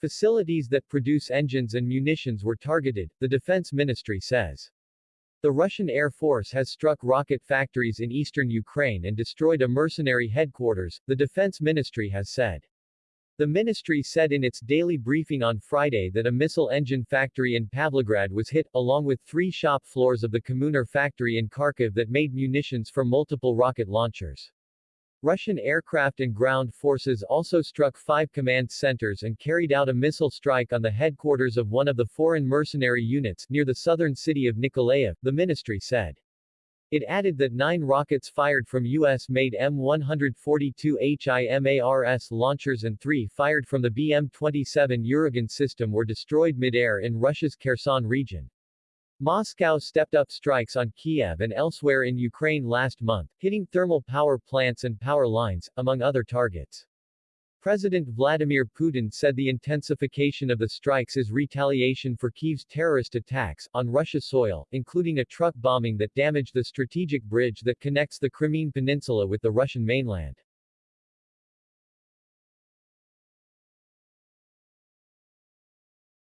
Facilities that produce engines and munitions were targeted, the defense ministry says. The Russian Air Force has struck rocket factories in eastern Ukraine and destroyed a mercenary headquarters, the defense ministry has said. The ministry said in its daily briefing on Friday that a missile engine factory in Pavlograd was hit, along with three shop floors of the Kommunar factory in Kharkiv that made munitions for multiple rocket launchers. Russian aircraft and ground forces also struck five command centers and carried out a missile strike on the headquarters of one of the foreign mercenary units near the southern city of Nikolaev, the ministry said. It added that nine rockets fired from U.S.-made M142 HIMARS launchers and three fired from the BM-27 Uragan system were destroyed mid-air in Russia's Kherson region. Moscow stepped up strikes on Kiev and elsewhere in Ukraine last month, hitting thermal power plants and power lines, among other targets. President Vladimir Putin said the intensification of the strikes is retaliation for Kyiv's terrorist attacks on Russia's soil, including a truck bombing that damaged the strategic bridge that connects the Crimean Peninsula with the Russian mainland.